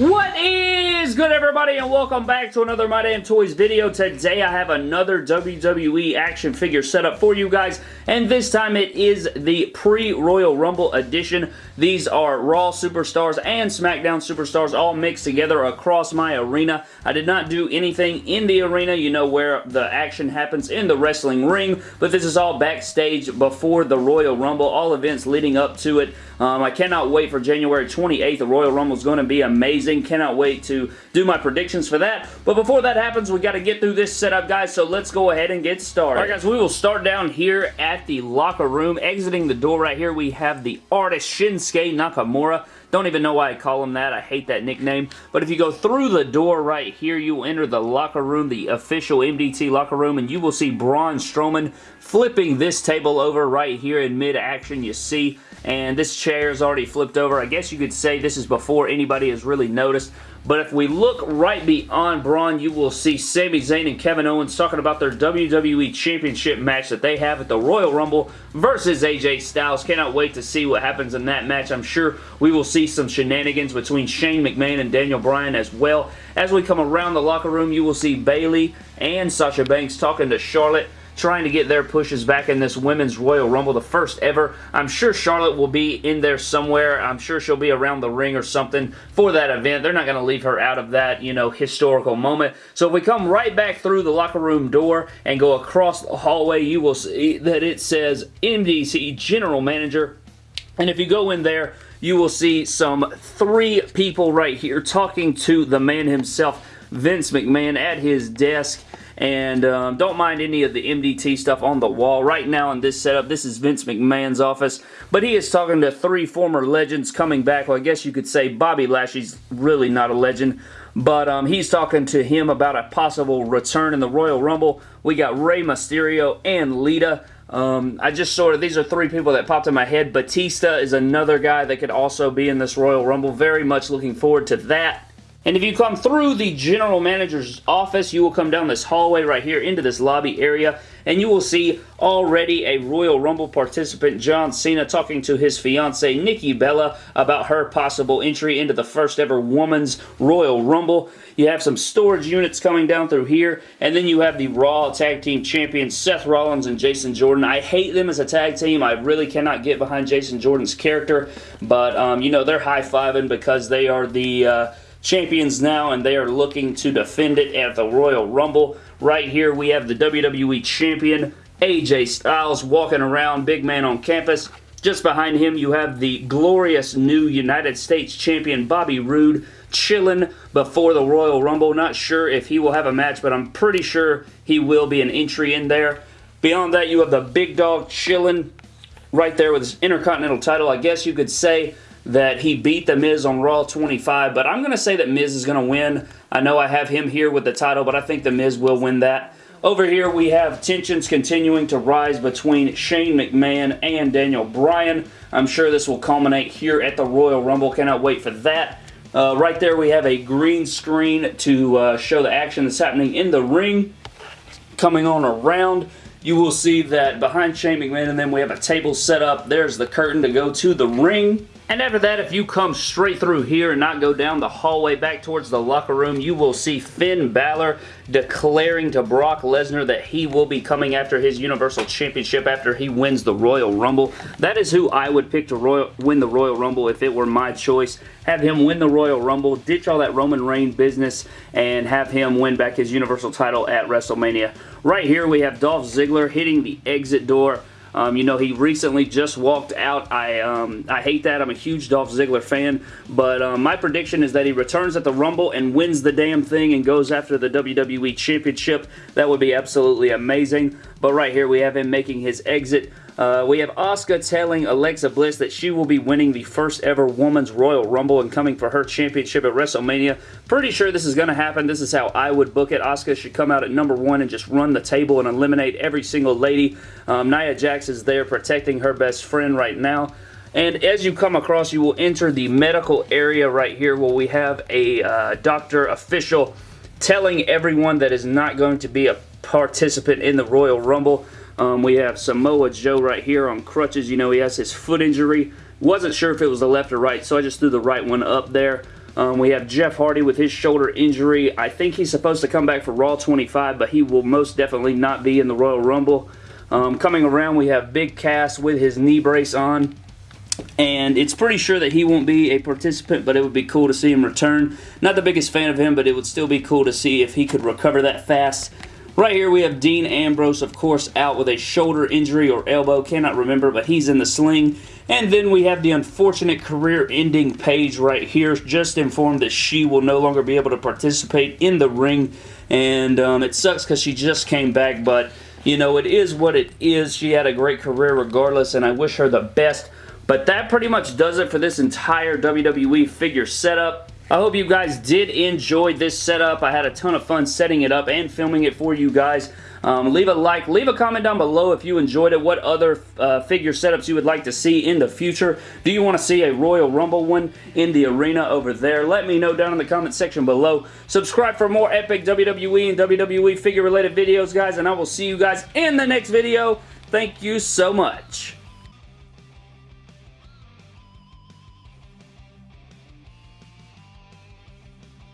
What is good everybody and welcome back to another My Damn Toys video. Today I have another WWE action figure setup for you guys and this time it is the pre-Royal Rumble edition. These are Raw Superstars and SmackDown Superstars all mixed together across my arena. I did not do anything in the arena, you know where the action happens in the wrestling ring, but this is all backstage before the Royal Rumble, all events leading up to it. Um, I cannot wait for January 28th. The Royal Rumble is going to be amazing. Cannot wait to do my predictions for that. But before that happens, we got to get through this setup, guys, so let's go ahead and get started. All right, guys, we will start down here at the locker room. Exiting the door right here, we have the artist Shinsuke Nakamura. Don't even know why I call him that. I hate that nickname. But if you go through the door right here, you will enter the locker room, the official MDT locker room, and you will see Braun Strowman flipping this table over right here in mid-action. You see and this chair is already flipped over. I guess you could say this is before anybody has really noticed. But if we look right beyond Braun, you will see Sami Zayn and Kevin Owens talking about their WWE Championship match that they have at the Royal Rumble versus AJ Styles. Cannot wait to see what happens in that match. I'm sure we will see some shenanigans between Shane McMahon and Daniel Bryan as well. As we come around the locker room, you will see Bayley and Sasha Banks talking to Charlotte trying to get their pushes back in this Women's Royal Rumble, the first ever. I'm sure Charlotte will be in there somewhere. I'm sure she'll be around the ring or something for that event. They're not going to leave her out of that, you know, historical moment. So if we come right back through the locker room door and go across the hallway, you will see that it says MDT General Manager. And if you go in there, you will see some three people right here talking to the man himself, Vince McMahon, at his desk and um, don't mind any of the MDT stuff on the wall. Right now in this setup, this is Vince McMahon's office, but he is talking to three former legends coming back. Well, I guess you could say Bobby Lashley's really not a legend, but um, he's talking to him about a possible return in the Royal Rumble. We got Rey Mysterio and Lita. Um, I just sort of, these are three people that popped in my head. Batista is another guy that could also be in this Royal Rumble. Very much looking forward to that. And if you come through the general manager's office, you will come down this hallway right here into this lobby area, and you will see already a Royal Rumble participant, John Cena, talking to his fiancee, Nikki Bella, about her possible entry into the first ever Women's Royal Rumble. You have some storage units coming down through here, and then you have the Raw Tag Team Champions, Seth Rollins and Jason Jordan. I hate them as a tag team. I really cannot get behind Jason Jordan's character, but, um, you know, they're high-fiving because they are the... Uh, champions now, and they are looking to defend it at the Royal Rumble. Right here, we have the WWE Champion, AJ Styles, walking around, big man on campus. Just behind him, you have the glorious new United States Champion, Bobby Roode, chilling before the Royal Rumble. Not sure if he will have a match, but I'm pretty sure he will be an entry in there. Beyond that, you have the big dog chilling right there with his Intercontinental title. I guess you could say that he beat The Miz on Raw 25, but I'm going to say that Miz is going to win. I know I have him here with the title, but I think The Miz will win that. Over here, we have tensions continuing to rise between Shane McMahon and Daniel Bryan. I'm sure this will culminate here at the Royal Rumble. Cannot wait for that. Uh, right there, we have a green screen to uh, show the action that's happening in the ring. Coming on around, you will see that behind Shane McMahon and then we have a table set up. There's the curtain to go to the ring. And after that, if you come straight through here and not go down the hallway back towards the locker room, you will see Finn Balor declaring to Brock Lesnar that he will be coming after his Universal Championship after he wins the Royal Rumble. That is who I would pick to Royal, win the Royal Rumble if it were my choice. Have him win the Royal Rumble, ditch all that Roman Reigns business, and have him win back his Universal title at WrestleMania. Right here, we have Dolph Ziggler hitting the exit door um, you know, he recently just walked out. I um, I hate that. I'm a huge Dolph Ziggler fan, but um, my prediction is that he returns at the Rumble and wins the damn thing and goes after the WWE Championship. That would be absolutely amazing. But right here, we have him making his exit. Uh, we have Asuka telling Alexa Bliss that she will be winning the first ever Women's Royal Rumble and coming for her championship at WrestleMania. Pretty sure this is going to happen. This is how I would book it. Asuka should come out at number one and just run the table and eliminate every single lady. Um, Nia Jax is there protecting her best friend right now. And as you come across, you will enter the medical area right here where we have a uh, doctor official telling everyone that is not going to be a participant in the Royal Rumble um, we have Samoa Joe right here on crutches. You know, he has his foot injury. Wasn't sure if it was the left or right, so I just threw the right one up there. Um, we have Jeff Hardy with his shoulder injury. I think he's supposed to come back for Raw 25, but he will most definitely not be in the Royal Rumble. Um, coming around, we have Big Cass with his knee brace on. And it's pretty sure that he won't be a participant, but it would be cool to see him return. Not the biggest fan of him, but it would still be cool to see if he could recover that fast. Right here we have Dean Ambrose, of course, out with a shoulder injury or elbow. Cannot remember, but he's in the sling. And then we have the unfortunate career-ending Paige right here. Just informed that she will no longer be able to participate in the ring. And um, it sucks because she just came back, but, you know, it is what it is. She had a great career regardless, and I wish her the best. But that pretty much does it for this entire WWE figure setup. I hope you guys did enjoy this setup. I had a ton of fun setting it up and filming it for you guys. Um, leave a like, leave a comment down below if you enjoyed it, what other uh, figure setups you would like to see in the future. Do you want to see a Royal Rumble one in the arena over there? Let me know down in the comment section below. Subscribe for more epic WWE and WWE figure related videos, guys, and I will see you guys in the next video. Thank you so much.